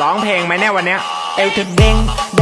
ร้องเพลงไหมเนี่ยวันเนี้ยเอวเธอเด้งเด้ง